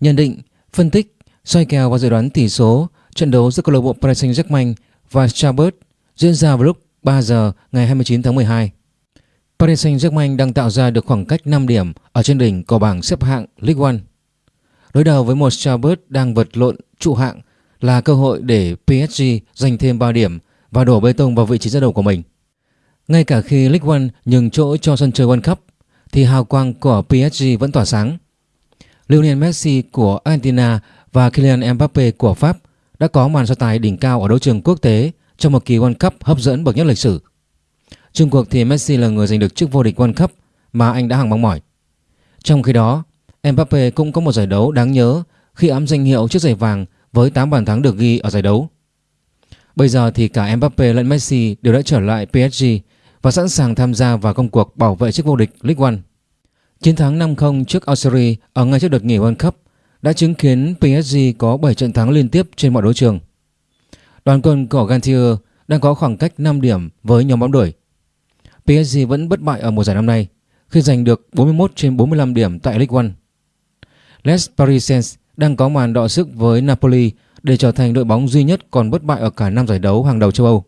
Nhận định, phân tích, soi kèo và dự đoán tỷ số trận đấu giữa câu lạc bộ Paris Saint-Germain và Strasbourg diễn ra vào lúc 3 giờ ngày 29 tháng 12. Paris Saint-Germain đang tạo ra được khoảng cách 5 điểm ở trên đỉnh của bảng xếp hạng Ligue 1. Đối đầu với một Strasbourg đang vật lộn trụ hạng là cơ hội để PSG giành thêm 3 điểm và đổ bê tông vào vị trí dẫn đầu của mình. Ngay cả khi Ligue 1 nhường chỗ cho sân chơi World Cup thì hào quang của PSG vẫn tỏa sáng. Lionel Messi của Argentina và Kylian Mbappe của Pháp đã có màn so tài đỉnh cao ở đấu trường quốc tế trong một kỳ World Cup hấp dẫn bậc nhất lịch sử. Trung cuộc thì Messi là người giành được chức vô địch World Cup mà anh đã hằng mong mỏi. Trong khi đó, Mbappe cũng có một giải đấu đáng nhớ khi ám danh hiệu chiếc giày vàng với 8 bàn thắng được ghi ở giải đấu. Bây giờ thì cả Mbappe lẫn Messi đều đã trở lại PSG và sẵn sàng tham gia vào công cuộc bảo vệ chức vô địch League One. Chiến thắng 5-0 trước Algeria ở ngay trước đợt nghỉ World Cup đã chứng kiến PSG có 7 trận thắng liên tiếp trên mọi đấu trường. Đoàn quân của Gantier đang có khoảng cách 5 điểm với nhóm bóng đuổi. PSG vẫn bất bại ở mùa giải năm nay khi giành được 41 trên 45 điểm tại League One. Les Parisiens đang có màn đọ sức với Napoli để trở thành đội bóng duy nhất còn bất bại ở cả năm giải đấu hàng đầu châu Âu.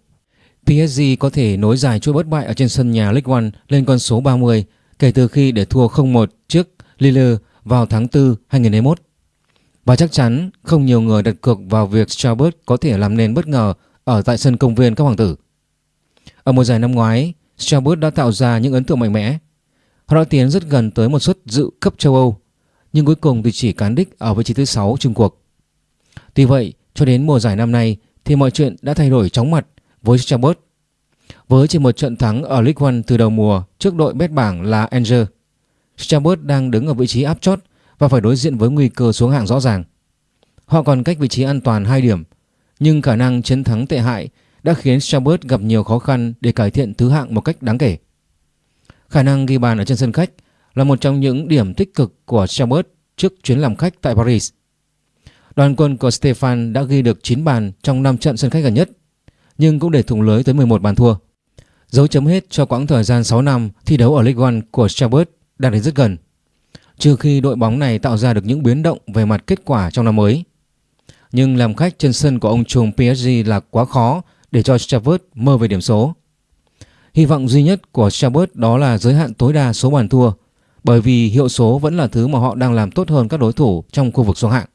PSG có thể nối dài chuỗi bất bại ở trên sân nhà League One lên con số 30 kể từ khi để thua 0-1 trước Lille vào tháng 4 2021. Và chắc chắn không nhiều người đặt cược vào việc Strasbourg có thể làm nên bất ngờ ở tại sân công viên các hoàng tử. Ở mùa giải năm ngoái, Strasbourg đã tạo ra những ấn tượng mạnh mẽ. Họ đã tiến rất gần tới một suất dự cấp châu Âu, nhưng cuối cùng thì chỉ cán đích ở vị trí thứ 6 chung cuộc. Tuy vậy, cho đến mùa giải năm nay thì mọi chuyện đã thay đổi chóng mặt với Strasbourg. Với chỉ một trận thắng ở League One từ đầu mùa trước đội bét bảng là Angers, Strasbourg đang đứng ở vị trí áp chót và phải đối diện với nguy cơ xuống hạng rõ ràng. Họ còn cách vị trí an toàn 2 điểm, nhưng khả năng chiến thắng tệ hại đã khiến Strasbourg gặp nhiều khó khăn để cải thiện thứ hạng một cách đáng kể. Khả năng ghi bàn ở trên sân khách là một trong những điểm tích cực của Strasbourg trước chuyến làm khách tại Paris. Đoàn quân của Stefan đã ghi được 9 bàn trong 5 trận sân khách gần nhất, nhưng cũng để thủng lưới tới 11 bàn thua. Dấu chấm hết cho quãng thời gian 6 năm thi đấu ở League One của Strasbourg đang đến rất gần. Trừ khi đội bóng này tạo ra được những biến động về mặt kết quả trong năm mới. Nhưng làm khách trên sân của ông trùm PSG là quá khó để cho Strasbourg mơ về điểm số. Hy vọng duy nhất của Strasbourg đó là giới hạn tối đa số bàn thua, bởi vì hiệu số vẫn là thứ mà họ đang làm tốt hơn các đối thủ trong khu vực xuống hạng.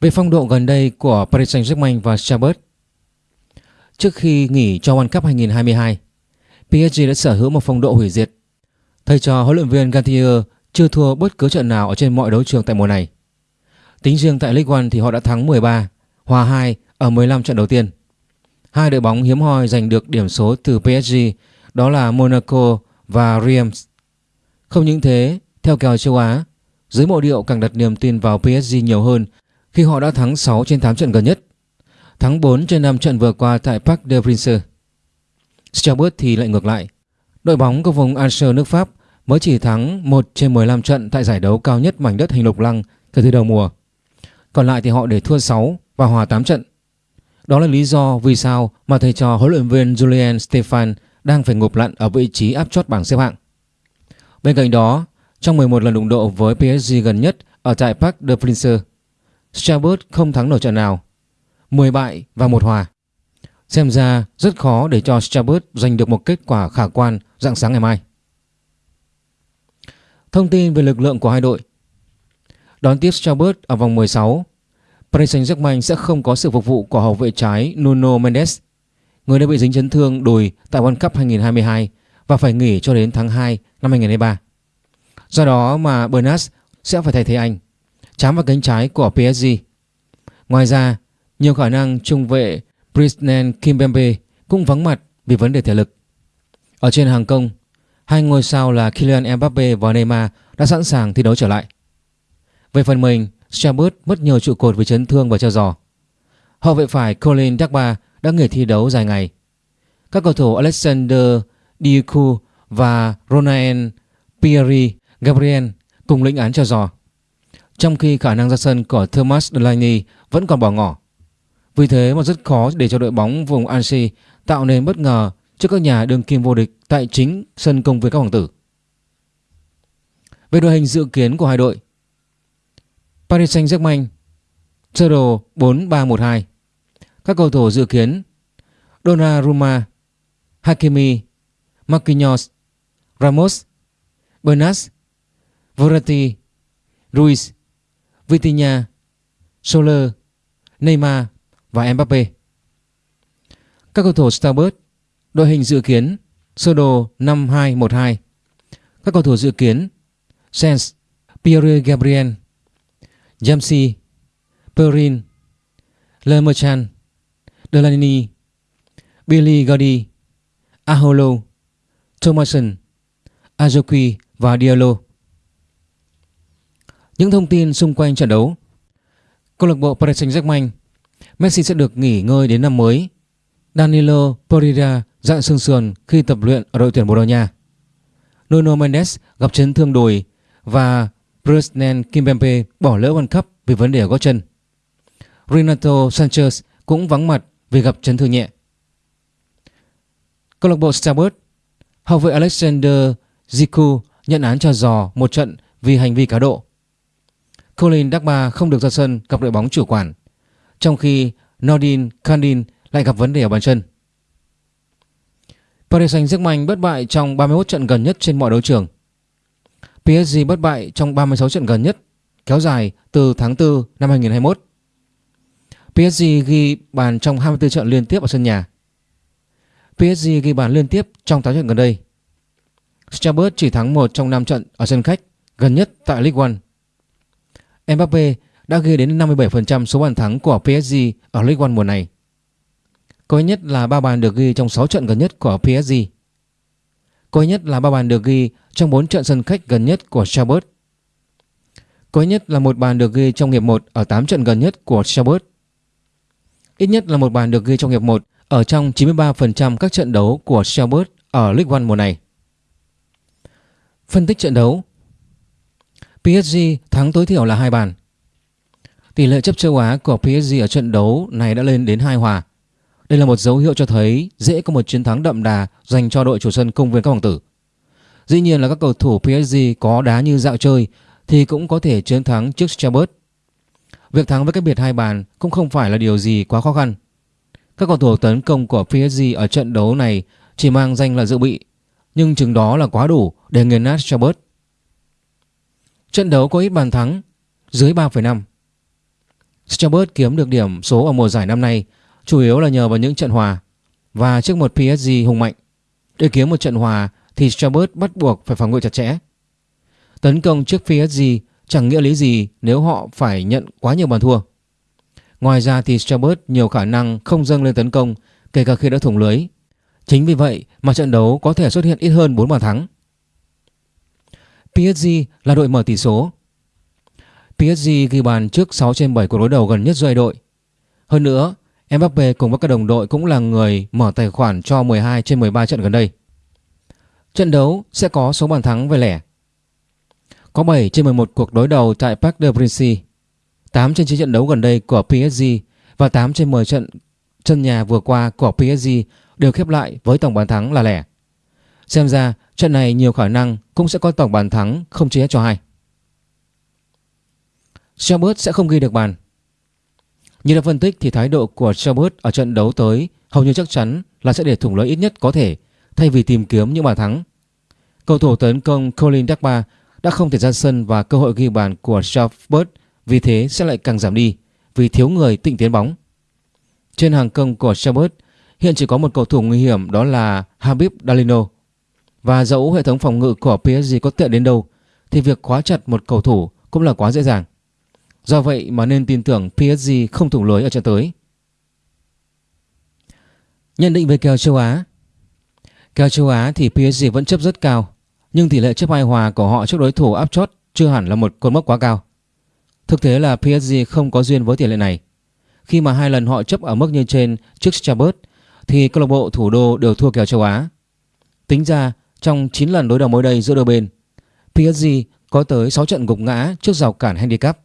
Về phong độ gần đây của Paris Saint-Germain và Strasbourg Trước khi nghỉ cho World Cup 2022, PSG đã sở hữu một phong độ hủy diệt. Thầy trò huấn luyện viên Gantier chưa thua bất cứ trận nào ở trên mọi đấu trường tại mùa này. Tính riêng tại League One thì họ đã thắng 13, hòa 2 ở 15 trận đầu tiên. Hai đội bóng hiếm hoi giành được điểm số từ PSG đó là Monaco và Reims. Không những thế, theo kèo châu Á, giới mộ điệu càng đặt niềm tin vào PSG nhiều hơn khi họ đã thắng 6 trên 8 trận gần nhất. Thắng 4 trên 5 trận vừa qua tại Parc des Princes. Strasbourg thì lại ngược lại. Đội bóng của vùng Alsace nước Pháp mới chỉ thắng 1 trên 15 trận tại giải đấu cao nhất mảnh đất hình lục lăng kể từ đầu mùa. Còn lại thì họ để thua 6 và hòa 8 trận. Đó là lý do vì sao mà thầy trò huấn luyện viên Julien Stefan đang phải ngụp lặn ở vị trí áp chót bảng xếp hạng. Bên cạnh đó, trong 11 lần đụng độ với PSG gần nhất ở tại Parc des Princes, Strasbourg không thắng nổi trận nào, 10 bại và một hòa. Xem ra rất khó để cho Strasbourg giành được một kết quả khả quan dạng sáng ngày mai. Thông tin về lực lượng của hai đội Đón tiếp Strasbourg ở vòng 16 Paris Saint-Germain sẽ không có sự phục vụ của hậu vệ trái Nuno Mendes, Người đã bị dính chấn thương đùi tại World Cup 2022 và phải nghỉ cho đến tháng 2 năm 2023 Do đó mà Bernat sẽ phải thay thế anh, chám vào cánh trái của PSG Ngoài ra nhiều khả năng trung vệ Brisnan Kimpembe cũng vắng mặt vì vấn đề thể lực Ở trên hàng công Hai ngôi sao là Kylian Mbappe và Neymar đã sẵn sàng thi đấu trở lại. Về phần mình, Strasbourg mất nhiều trụ cột vì chấn thương và treo giò. Hậu vệ phải Colin Dagba đã nghỉ thi đấu dài ngày. Các cầu thủ Alexander Diuku và Ronaen Pierre Gabriel cùng lĩnh án treo giò. Trong khi khả năng ra sân của Thomas Delaney vẫn còn bỏ ngỏ. Vì thế mà rất khó để cho đội bóng vùng Annecy tạo nên bất ngờ trước các nhà đương kim vô địch tại chính sân công viên các hoàng tử. Về đội hình dự kiến của hai đội, Paris Saint-Germain Sơ đồ 4-3-1-2 Các cầu thủ dự kiến, Donnarumma, Hakimi, Marquinhos, Ramos Bernas Verratti, Ruiz, Vitinha, Soler, Neymar và Mbappe Các cầu thủ Starbird, Đội hình dự kiến Sơ đồ 5-2-1-2 Các cầu thủ dự kiến Sens Pierre Gabriel Jamsi Perrin Le Merchant Delaney Billy Gordy, Aholo Thomason Azoki và Diallo. Những thông tin xung quanh trận đấu. Câu lạc bộ Paris Saint-Germain Messi sẽ được nghỉ ngơi đến năm mới Danilo Pereira dặn sương sườn khi tập luyện ở đội tuyển Bồ Đào Nha Nuno Mendes gặp chấn thương đùi và Presnen Kimpembe bỏ lỡ World Cup vì vấn đề ở gót chân. Renato Sanchez cũng vắng mặt vì gặp chấn thương nhẹ. Câu lạc bộ Starbucks hậu vệ Alexander Ziku nhận án cho giò một trận vì hành vi cá độ. Colin Dagba không được ra sân gặp đội bóng chủ quản, trong khi Nordin, Kandin lại gặp vấn đề ở bàn chân. Paris Saint-Germain bất bại trong 31 trận gần nhất trên mọi đấu trường. PSG bất bại trong 36 trận gần nhất, kéo dài từ tháng 4 năm 2021. PSG ghi bàn trong 24 trận liên tiếp ở sân nhà. PSG ghi bàn liên tiếp trong 8 trận gần đây. Strasbourg chỉ thắng 1 trong 5 trận ở sân khách gần nhất tại League One. Mbappe đã ghi đến 57% số bàn thắng của PSG ở League One mùa này. Có nhất là 3 bàn được ghi trong 6 trận gần nhất của PSG. Có nhất là 3 bàn được ghi trong 4 trận sân khách gần nhất của Chabot. Có nhất là một bàn được ghi trong hiệp 1 ở 8 trận gần nhất của Chabot. Ít nhất là một bàn được ghi trong hiệp 1 ở trong 93% các trận đấu của Chabot ở League One mùa này. Phân tích trận đấu PSG thắng tối thiểu là hai bàn. Tỷ lệ chấp châu Á của PSG ở trận đấu này đã lên đến hai hòa. Đây là một dấu hiệu cho thấy dễ có một chiến thắng đậm đà dành cho đội chủ sân công viên các hoàng tử. Dĩ nhiên là các cầu thủ PSG có đá như dạo chơi thì cũng có thể chiến thắng trước Strasbourg. Việc thắng với cách biệt hai bàn cũng không phải là điều gì quá khó khăn. Các cầu thủ tấn công của PSG ở trận đấu này chỉ mang danh là dự bị, nhưng chừng đó là quá đủ để nghiền nát Strasbourg. Trận đấu có ít bàn thắng, dưới 3,5. Strasbourg kiếm được điểm số ở mùa giải năm nay, chủ yếu là nhờ vào những trận hòa và trước một PSG hùng mạnh. Để kiếm một trận hòa thì Strasbourg bắt buộc phải phòng ngự chặt chẽ. Tấn công trước PSG chẳng nghĩa lý gì nếu họ phải nhận quá nhiều bàn thua. Ngoài ra thì Strasbourg nhiều khả năng không dâng lên tấn công, kể cả khi đã thủng lưới. Chính vì vậy mà trận đấu có thể xuất hiện ít hơn 4 bàn thắng. PSG là đội mở tỷ số. PSG ghi bàn trước 6 trên 7 cuộc đối đầu gần nhất giữa đội. Hơn nữa, Mbappe cùng với các đồng đội cũng là người mở tài khoản cho 12 trên 13 trận gần đây. Trận đấu sẽ có số bàn thắng về lẻ. Có 7 trên 11 cuộc đối đầu tại Parc de Princes. 8 trên 9 trận đấu gần đây của PSG và 8 trên 10 trận chân nhà vừa qua của PSG đều khép lại với tổng bàn thắng là lẻ. Xem ra trận này nhiều khả năng cũng sẽ có tổng bàn thắng không chia cho hai. Strasbourg sẽ không ghi được bàn. Như đã phân tích thì thái độ của Strasbourg ở trận đấu tới hầu như chắc chắn là sẽ để thủng lưới ít nhất có thể, thay vì tìm kiếm những bàn thắng. Cầu thủ tấn công Colin Dagba đã không thể ra sân và cơ hội ghi bàn của Strasbourg vì thế sẽ lại càng giảm đi, vì thiếu người tịnh tiến bóng. Trên hàng công của Strasbourg hiện chỉ có một cầu thủ nguy hiểm đó là Habib Dalino. Và dẫu hệ thống phòng ngự của PSG có tệ đến đâu, thì việc khóa chặt một cầu thủ cũng là quá dễ dàng. Do vậy mà nên tin tưởng PSG không thủng lưới ở trận tới. Nhận định về kèo châu Á Kèo châu Á thì PSG vẫn chấp rất cao nhưng tỷ lệ chấp hai hòa của họ trước đối thủ áp chót chưa hẳn là một cột mốc quá cao. Thực tế là PSG không có duyên với tỷ lệ này. Khi mà hai lần họ chấp ở mức như trên trước Strasbourg thì câu lạc bộ thủ đô đều thua kèo châu Á. Tính ra trong 9 lần đối đầu mới đây giữa đôi bên, PSG có tới 6 trận gục ngã trước rào cản handicap.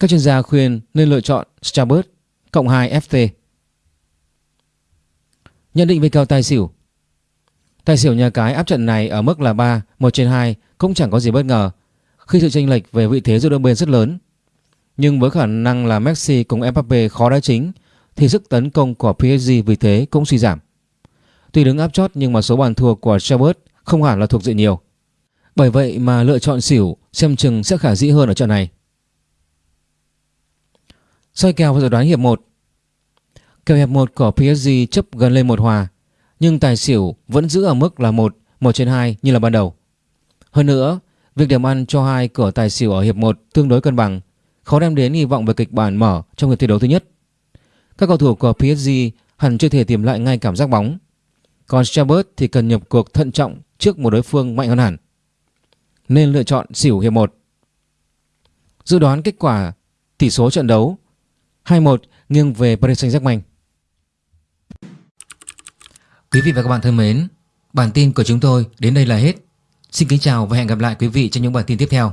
Các chuyên gia khuyên nên lựa chọn Strasbourg cộng 2 FT. Nhận định về kèo tài xỉu Tài xỉu nhà cái áp trận này ở mức là 3, 1 trên 2 cũng chẳng có gì bất ngờ khi sự chênh lệch về vị thế giữa đôi bên rất lớn. Nhưng với khả năng là Messi cùng Mbappe khó đá chính thì sức tấn công của PSG vì thế cũng suy giảm. Tuy đứng áp chót nhưng mà số bàn thua của Chabot không hẳn là thuộc dự nhiều. Bởi vậy mà lựa chọn xỉu xem chừng sẽ khả dĩ hơn ở trận này. Soi kèo và dự đoán hiệp 1 Kèo hiệp 1 của PSG chấp gần lên một hòa nhưng tài xỉu vẫn giữ ở mức là 1, 1 trên 2 như là ban đầu. Hơn nữa, việc điểm ăn cho hai cửa tài xỉu ở hiệp 1 tương đối cân bằng, khó đem đến hy vọng về kịch bản mở trong hiệp thi đấu thứ nhất. Các cầu thủ của PSG hẳn chưa thể tìm lại ngay cảm giác bóng. Còn Chabot thì cần nhập cuộc thận trọng trước một đối phương mạnh hơn hẳn. Nên lựa chọn xỉu hiệp 1. Dự đoán kết quả tỷ số trận đấu 2-1 nghiêng về Paris Saint-Germain. Quý vị và các bạn thân mến, bản tin của chúng tôi đến đây là hết. Xin kính chào và hẹn gặp lại quý vị trong những bản tin tiếp theo.